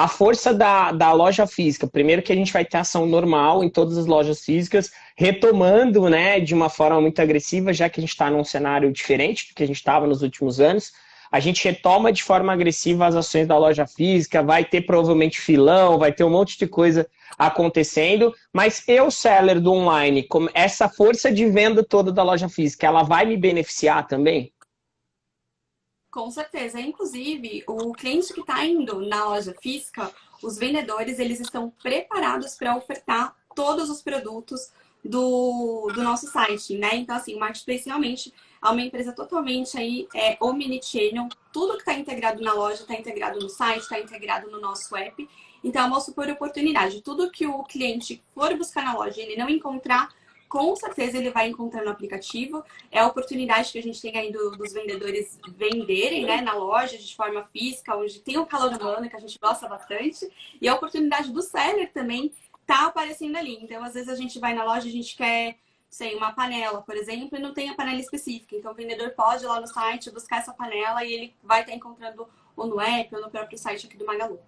a força da, da loja física. Primeiro que a gente vai ter ação normal em todas as lojas físicas, retomando né, de uma forma muito agressiva, já que a gente está num cenário diferente do que a gente estava nos últimos anos. A gente retoma de forma agressiva as ações da loja física, vai ter provavelmente filão, vai ter um monte de coisa acontecendo, mas eu, seller do online, essa força de venda toda da loja física, ela vai me beneficiar também? Com certeza. Inclusive, o cliente que está indo na loja física, os vendedores, eles estão preparados para ofertar todos os produtos do, do nosso site, né? Então, assim, o Marketplace realmente é uma empresa totalmente aí, é, omnichannel. Tudo que está integrado na loja está integrado no site, está integrado no nosso app. Então, é uma super oportunidade. Tudo que o cliente for buscar na loja e ele não encontrar, com certeza ele vai encontrar no aplicativo. É a oportunidade que a gente tem aí do, dos vendedores venderem né, na loja de forma física, onde tem o calor humano, que a gente gosta bastante. E a oportunidade do seller também tá aparecendo ali. Então, às vezes a gente vai na loja, a gente quer, sei, uma panela, por exemplo, e não tem a panela específica. Então, o vendedor pode ir lá no site buscar essa panela e ele vai estar encontrando ou no app ou no próprio site aqui do Magalu.